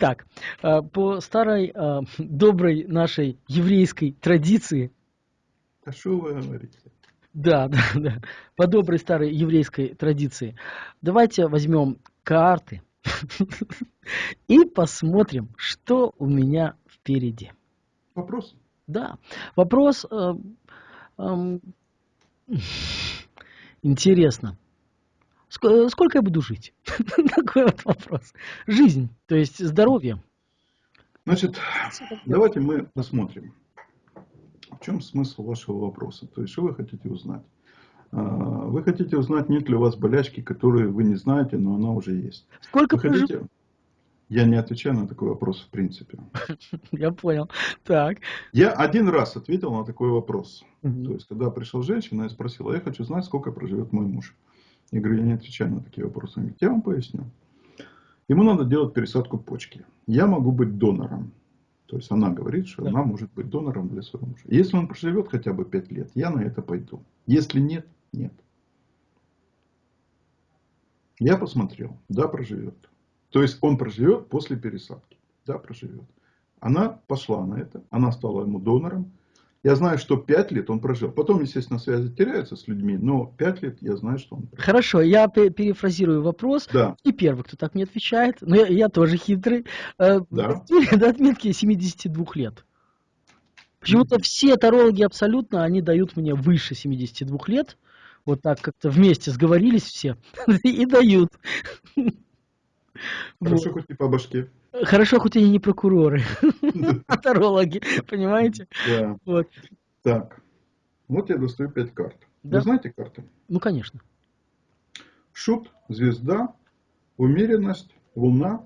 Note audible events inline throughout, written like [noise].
Итак, э, по старой э, доброй нашей еврейской традиции. А что вы говорите? Да, [laughs] да, да. По доброй старой еврейской традиции. Давайте возьмем карты [laughs] и посмотрим, что у меня впереди. Вопрос? Да. Вопрос э, э, [laughs] интересно. Сколько я буду жить? [laughs] Такой вот вопрос. Жизнь, то есть здоровье. Значит, давайте мы посмотрим, в чем смысл вашего вопроса. То есть, что вы хотите узнать? А, вы хотите узнать, нет ли у вас болячки, которые вы не знаете, но она уже есть. Сколько вы хотите... Я не отвечаю на такой вопрос в принципе. [laughs] Я понял. Так. Я один раз ответил на такой вопрос. Угу. То есть, когда пришла женщина и спросила, я хочу знать, сколько проживет мой муж. Я говорю, я не отвечаю на такие вопросы. Он говорит, я вам поясню. Ему надо делать пересадку почки. Я могу быть донором. То есть она говорит, что да. она может быть донором для своего мужа. Если он проживет хотя бы 5 лет, я на это пойду. Если нет, нет. Я посмотрел, да, проживет. То есть он проживет после пересадки. Да, проживет. Она пошла на это, она стала ему донором. Я знаю, что 5 лет он прожил. Потом, естественно, связи теряются с людьми, но 5 лет я знаю, что он прожил. Хорошо, я перефразирую вопрос. Да. И первый, кто так не отвечает, но я, я тоже хитрый. Э, да. До отметки 72 лет. Почему-то все тарологи абсолютно, они дают мне выше 72 лет. Вот так как-то вместе сговорились все [laughs] и дают. Хорошо, хоть не по башке. Хорошо, хоть они не прокуроры, [laughs] а тарологи, понимаете? Да. Вот. Так, вот я достаю пять карт. Да? Вы знаете карты? Ну, конечно. Шут, звезда, умеренность, луна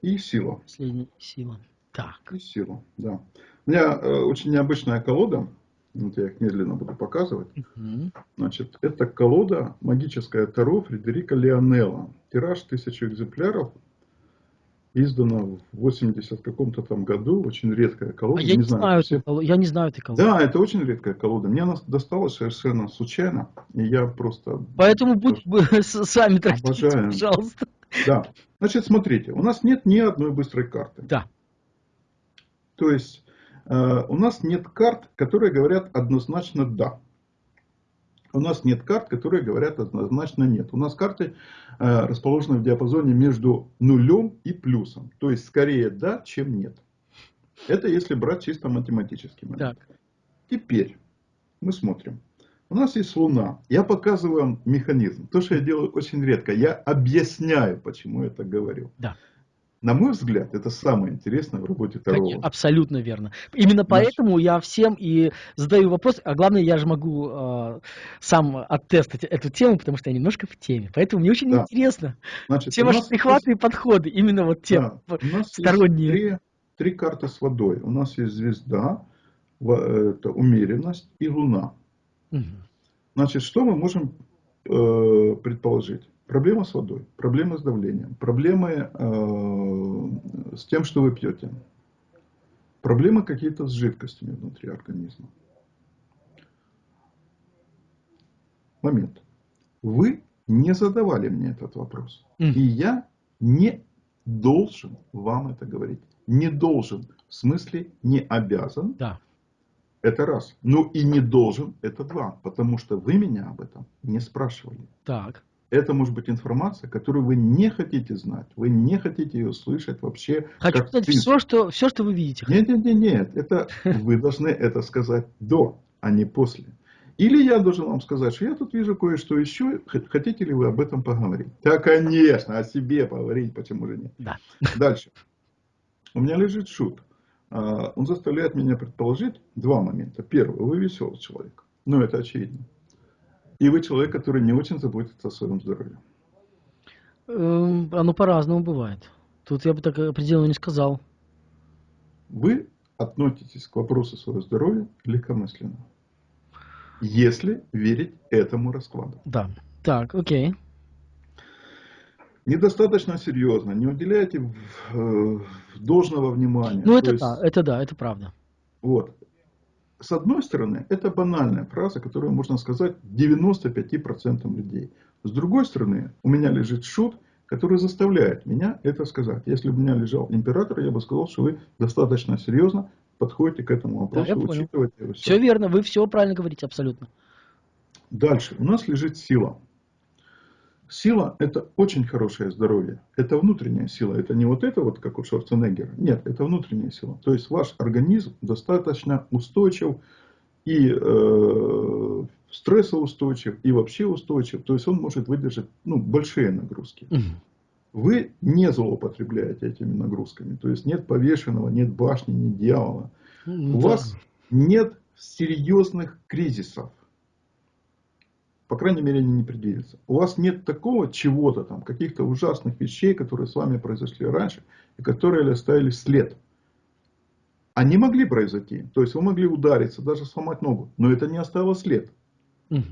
и сила. Последняя сила. Так. И сила, да. У меня э, очень необычная колода. Вот я их медленно буду показывать. Угу. Значит, это колода магическая Таро Фредерика Леонелла. Тираж тысячу экземпляров. Издана в 80 каком-то там году. Очень редкая колода. А я, не, не знаю, все... я не знаю этой колоды. Да, это очень редкая колода. Мне она досталась совершенно случайно. И я просто... Поэтому будь [laughs] сами трактите, пожалуйста. Да. Значит, смотрите. У нас нет ни одной быстрой карты. Да. То есть Э, у нас нет карт, которые говорят однозначно «да». У нас нет карт, которые говорят однозначно «нет». У нас карты э, расположены в диапазоне между нулем и плюсом. То есть, скорее «да», чем «нет». Это если брать чисто математический момент. Так. Теперь мы смотрим. У нас есть Луна. Я показываю вам механизм. То, что я делаю очень редко. Я объясняю, почему я так говорю. Да. На мой взгляд, это самое интересное в работе таролога. Абсолютно верно. Именно поэтому я всем и задаю вопрос, а главное, я же могу э, сам оттестить эту тему, потому что я немножко в теме. Поэтому мне очень да. интересно Значит, все ваши прихваты есть... и подходы, именно вот те да. сторонние. Три, три карты с водой. У нас есть звезда, это умеренность и луна. Угу. Значит, что мы можем э, предположить? Проблема с водой, проблема с давлением, проблемы э, с тем, что вы пьете, проблемы какие-то с жидкостями внутри организма. Момент. Вы не задавали мне этот вопрос. Mm. И я не должен вам это говорить. Не должен. В смысле не обязан. Да. Это раз. Ну и не должен. Это два. Потому что вы меня об этом не спрашивали. Так это может быть информация, которую вы не хотите знать, вы не хотите ее слышать вообще. Хочу знать все что, все, что вы видите. Нет, нет, нет, нет, это [laughs] вы должны это сказать до, а не после. Или я должен вам сказать, что я тут вижу кое-что еще, хотите ли вы об этом поговорить? Да, конечно, о себе поговорить, почему же нет. Да. [laughs] Дальше. У меня лежит шут. А, он заставляет меня предположить два момента. Первый, вы веселый человек. Ну, это очевидно. И вы человек, который не очень заботится о своем здоровье. Эм, оно по-разному бывает. Тут я бы так определенно не сказал. Вы относитесь к вопросу своего здоровья легкомысленно. Если верить этому раскладу. Да. Так, окей. Недостаточно серьезно, не уделяйте э, должного внимания. Ну, это есть, да, это да, это правда. Вот с одной стороны, это банальная фраза, которую можно сказать 95% людей. С другой стороны, у меня лежит шут, который заставляет меня это сказать. Если бы у меня лежал император, я бы сказал, что вы достаточно серьезно подходите к этому вопросу, да, учитываете все. Все верно, вы все правильно говорите, абсолютно. Дальше. У нас лежит сила. Сила – это очень хорошее здоровье. Это внутренняя сила. Это не вот это вот, как у Шварценеггера. Нет, это внутренняя сила. То есть ваш организм достаточно устойчив и э, стрессоустойчив, и вообще устойчив. То есть он может выдержать ну, большие нагрузки. Вы не злоупотребляете этими нагрузками. То есть нет повешенного, нет башни, нет дьявола. У вас нет серьезных кризисов по крайней мере, они не предвидятся. У вас нет такого чего-то там, каких-то ужасных вещей, которые с вами произошли раньше, и которые оставили след. Они могли произойти. То есть вы могли удариться, даже сломать ногу, но это не оставило след. Угу.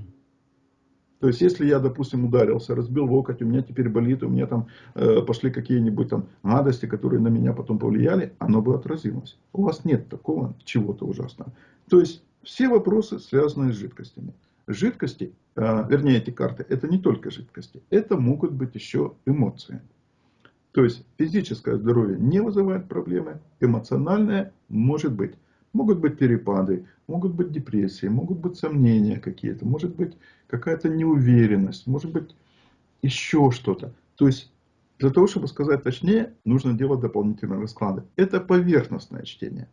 То есть, если я, допустим, ударился, разбил локоть, у меня теперь болит, у меня там э, пошли какие-нибудь там гадости, которые на меня потом повлияли, оно бы отразилось. У вас нет такого чего-то ужасного. То есть, все вопросы связаны с жидкостями. Жидкости, а, вернее эти карты, это не только жидкости, это могут быть еще эмоции. То есть физическое здоровье не вызывает проблемы, эмоциональное может быть. Могут быть перепады, могут быть депрессии, могут быть сомнения какие-то, может быть какая-то неуверенность, может быть еще что-то. То есть для того, чтобы сказать точнее, нужно делать дополнительные расклады. Это поверхностное чтение.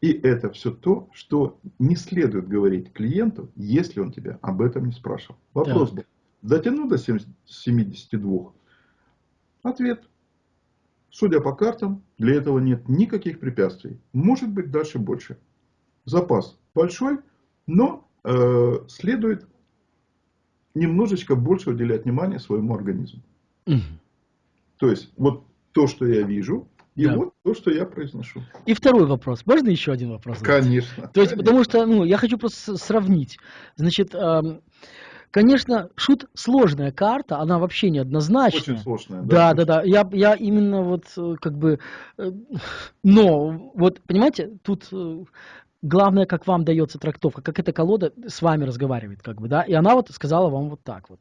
И это все то, что не следует говорить клиенту, если он тебя об этом не спрашивал. Вопрос был, дотяну до 72? Ответ. Судя по картам, для этого нет никаких препятствий. Может быть дальше больше. Запас большой, но э, следует немножечко больше уделять внимание своему организму. Угу. То есть, вот то, что я вижу, и да. вот то, что я произношу. И второй вопрос. Можно еще один вопрос? Конечно. То есть, конечно. потому что, ну, я хочу просто сравнить. Значит, эм, конечно, шут сложная карта, она вообще неоднозначная. Очень сложная. Да, да, да. да. Я, я именно вот э, как бы, э, но вот понимаете, тут э, главное, как вам дается трактовка, как эта колода с вами разговаривает, как бы, да, и она вот сказала вам вот так вот.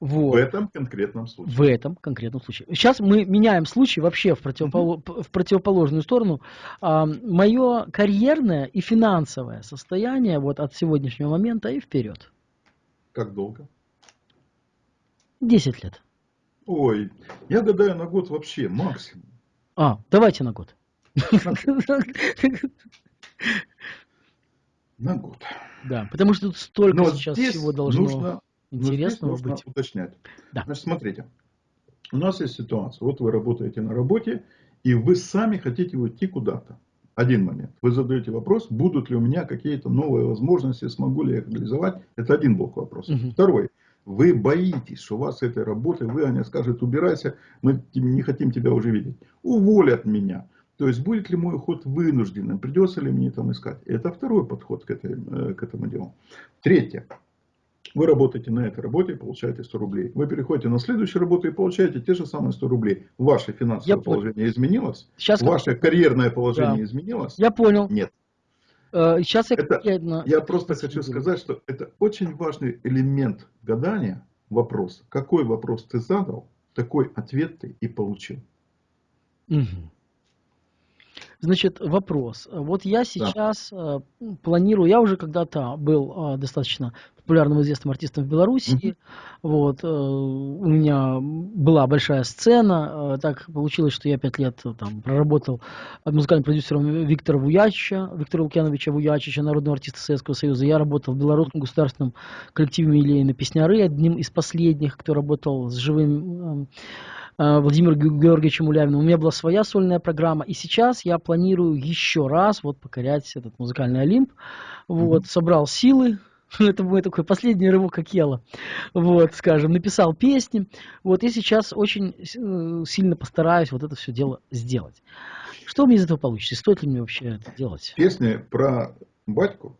Вот. В этом конкретном случае. В этом конкретном случае. Сейчас мы меняем случай вообще в, противопол... mm-hmm. в противоположную сторону. А, мое карьерное и финансовое состояние вот от сегодняшнего момента и вперед. Как долго? Десять лет. Ой, я гадаю на год вообще максимум. А, давайте на год. На год. Да, потому что тут столько Но сейчас всего должно... Нужно Интересно нужно быть. уточнять. Да. Значит, смотрите. У нас есть ситуация. Вот вы работаете на работе, и вы сами хотите уйти куда-то. Один момент. Вы задаете вопрос, будут ли у меня какие-то новые возможности, смогу ли я их реализовать. Это один блок вопроса. Угу. Второй. Вы боитесь, что у вас с этой работы, вы, они скажут, убирайся, мы не хотим тебя уже видеть. Уволят меня. То есть, будет ли мой уход вынужденным, придется ли мне там искать. Это второй подход к, этой, э, к этому делу. Третье. Вы работаете на этой работе и получаете 100 рублей. Вы переходите на следующую работу и получаете те же самые 100 рублей. Ваше финансовое Я положение понял. изменилось? Сейчас Ваше как... карьерное положение да. изменилось? Я понял. Нет. Сейчас я, это, я, я просто хочу сказать, что это очень важный элемент гадания, вопрос. Какой вопрос ты задал, такой ответ ты и получил. Угу. Значит, вопрос. Вот я сейчас да. э, планирую, я уже когда-то был э, достаточно популярным известным артистом в Беларуси. Mm-hmm. Вот, э, у меня была большая сцена. Э, так получилось, что я пять лет э, там проработал музыкальным продюсером Виктора Вуячича, Виктора Лукьяновича Вуячича, народного артиста Советского Союза. Я работал в Белорусском государственном коллективе Милейна Песняры, одним из последних, кто работал с живым Владимиру Георгиевичем Улявиным. У меня была своя сольная программа, и сейчас я планирую еще раз вот покорять этот музыкальный Олимп. Вот, mm-hmm. собрал силы, [laughs] это мой такой последний рывок Акела. Вот, скажем, написал песни. Вот, и сейчас очень э, сильно постараюсь вот это все дело сделать. Что мне из этого получится? Стоит ли мне вообще это делать? Песни про батьку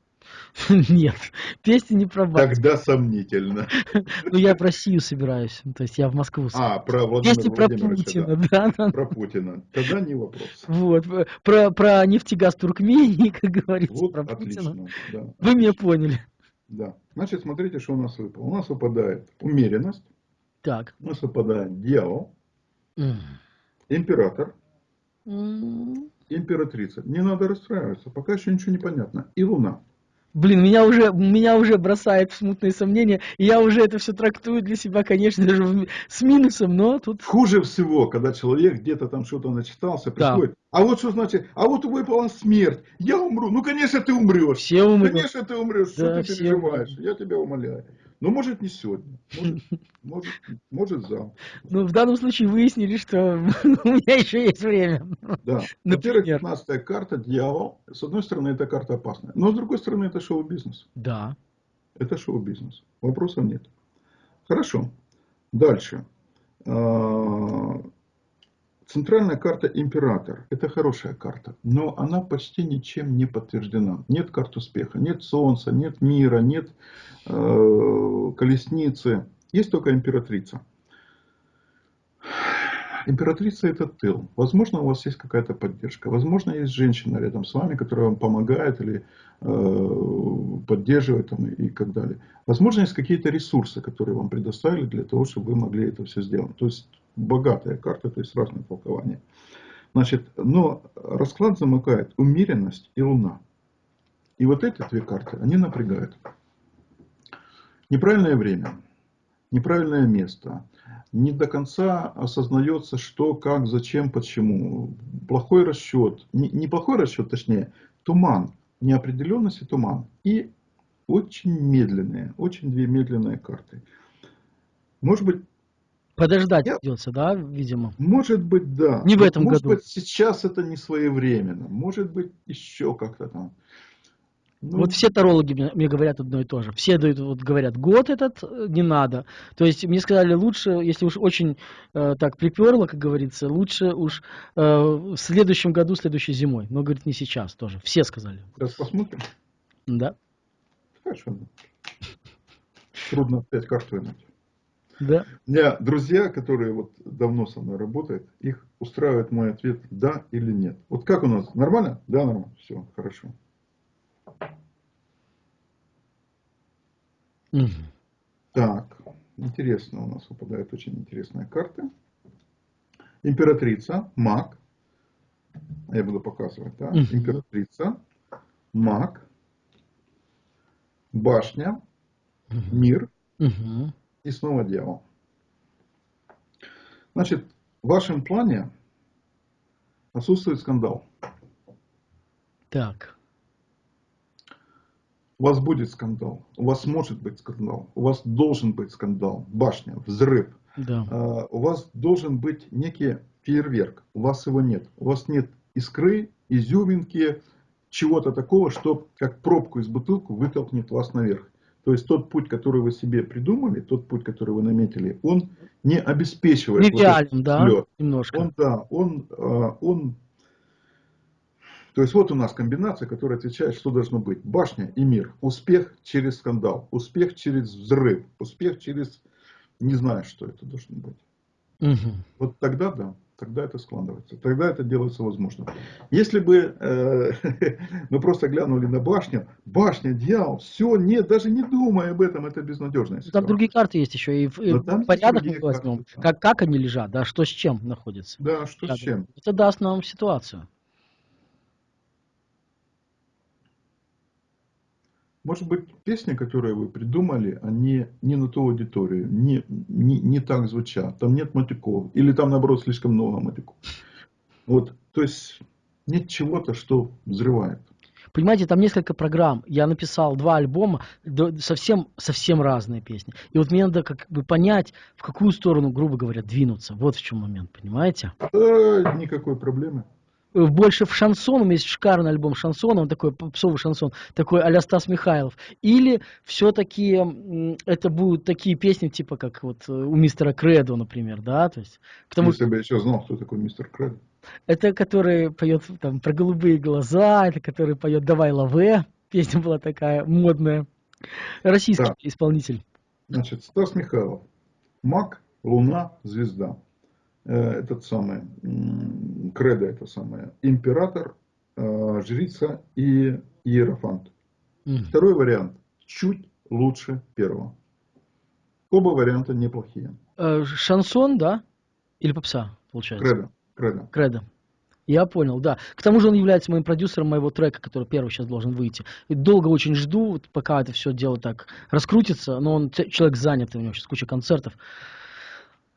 [laughs] Нет, песни не про батю. Тогда сомнительно. [laughs] Ну, я в Россию собираюсь, то есть я в Москву. А, про Владимира Песни про Путина, да. да. Про Путина. Тогда не вопрос. Вот, про, про нефтегаз Туркмении, как говорится, вот, про отлично, Путина. Да, Вы отлично. меня поняли. Да. Значит, смотрите, что у нас выпало. У нас выпадает умеренность, Так. У нас выпадает дьявол, mm. император, mm. императрица. Не надо расстраиваться, пока еще ничего не понятно. И луна. Блин, меня уже, меня уже бросает в смутные сомнения, и я уже это все трактую для себя, конечно, даже с минусом, но тут... Хуже всего, когда человек где-то там что-то начитался, приходит, да. а вот что значит, а вот выпала смерть, я умру, ну, конечно, ты умрешь. Все умрут. Конечно, ты умрешь, да, что ты переживаешь, я тебя умоляю. Ну, может, не сегодня, может, может, может завтра. Ну, в данном случае выяснили, что [laughs] у меня еще есть время. Да. Во-первых, 15 карта, дьявол. С одной стороны, эта карта опасная. Но с другой стороны, это шоу-бизнес. Да. Это шоу-бизнес. Вопросов нет. Хорошо. Дальше. Центральная карта император. Это хорошая карта, но она почти ничем не подтверждена. Нет карт успеха, нет солнца, нет мира, нет э, колесницы. Есть только императрица. Императрица это тыл. Возможно, у вас есть какая-то поддержка. Возможно, есть женщина рядом с вами, которая вам помогает или э, поддерживает там, и так далее. Возможно, есть какие-то ресурсы, которые вам предоставили для того, чтобы вы могли это все сделать. То есть богатая карта, то есть разные толкования. Значит, но расклад замыкает умеренность и луна. И вот эти две карты, они напрягают. Неправильное время, неправильное место, не до конца осознается, что, как, зачем, почему. Плохой расчет, не, не плохой расчет, точнее, туман, неопределенность и туман. И очень медленные, очень две медленные карты. Может быть, Подождать Я... придется, да, видимо? Может быть, да. Не в этом может году. Может быть, сейчас это не своевременно. Может быть, еще как-то там. Ну... Вот все тарологи мне, мне говорят одно и то же. Все дают, вот говорят, год этот э, не надо. То есть мне сказали, лучше, если уж очень э, так приперло, как говорится, лучше уж э, в следующем году, следующей зимой. Но, говорит, не сейчас тоже. Все сказали. Сейчас посмотрим. Да. Хорошо. Трудно опять карту вынуть. Да. У меня друзья, которые вот давно со мной работают, их устраивает мой ответ да или нет. Вот как у нас? Нормально? Да, нормально. Все, хорошо. Угу. Так, интересно, у нас выпадает очень интересная карта. Императрица, маг. Я буду показывать, да? Угу. Императрица, маг, башня, угу. мир. Угу и снова дьявол. Значит, в вашем плане отсутствует скандал. Так. У вас будет скандал, у вас может быть скандал, у вас должен быть скандал, башня, взрыв. Да. Uh, у вас должен быть некий фейерверк, у вас его нет. У вас нет искры, изюминки, чего-то такого, что как пробку из бутылку вытолкнет вас наверх. То есть тот путь, который вы себе придумали, тот путь, который вы наметили, он не обеспечивает не вот да, немножко. Он, да, он, а, он, то есть вот у нас комбинация, которая отвечает, что должно быть. Башня и мир. Успех через скандал, успех через взрыв, успех через, не знаю, что это должно быть. Угу. Вот тогда да тогда это складывается, тогда это делается возможным. Если бы э, [laughs] мы просто глянули на башню, башня, дьявол, все, нет, даже не думай об этом, это безнадежная Там другие карты есть еще, и, и порядок мы возьмем, да. как, как они лежат, да, что с чем находится. Да, что да, с чем. Это даст нам ситуацию. Может быть, песни, которые вы придумали, они не на ту аудиторию, не, не, не так звучат, там нет матюков, или там, наоборот, слишком много матюков. Вот, то есть, нет чего-то, что взрывает. Понимаете, там несколько программ. Я написал два альбома, совсем, совсем разные песни. И вот мне надо как бы понять, в какую сторону, грубо говоря, двинуться. Вот в чем момент, понимаете? Да, никакой проблемы. Э, больше в шансон, у меня есть шикарный альбом шансона, он такой попсовый шансон, такой а Стас Михайлов. Или все-таки это будут такие песни, типа как вот э, у мистера Кредо, например, да, то есть... Потому... Если бы я еще знал, кто такой мистер Кредо. Это который поет там про голубые глаза, это который поет «Давай лаве», песня была такая модная. Российский да. исполнитель. Значит, Стас Михайлов. Маг, Луна, Звезда. Э, этот самый, кредо это самое, император, э, жрица и иерофант. Mm. Второй вариант чуть лучше первого. Оба варианта неплохие. Э, шансон, да? Или попса, получается? Кредо. Кредо. Кредо. Я понял, да. К тому же он является моим продюсером моего трека, который первый сейчас должен выйти. И долго очень жду, пока это все дело так раскрутится, но он человек занятый, у него сейчас куча концертов.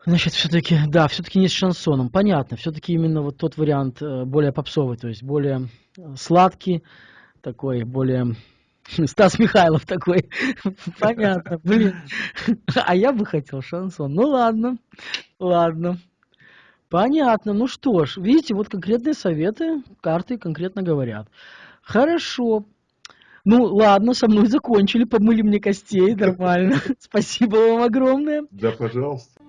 Значит, все-таки, да, все-таки не с шансоном. Понятно, все-таки именно вот тот вариант э, более попсовый, то есть более э, сладкий, такой, более... [laughs] Стас Михайлов такой. [laughs] Понятно, блин. [laughs] А я бы хотел шансон. Ну ладно, ладно. Понятно. Ну что ж, видите, вот конкретные советы, карты конкретно говорят. Хорошо. Ну ладно, со мной закончили, помыли мне костей, нормально. Спасибо вам огромное. Да, пожалуйста.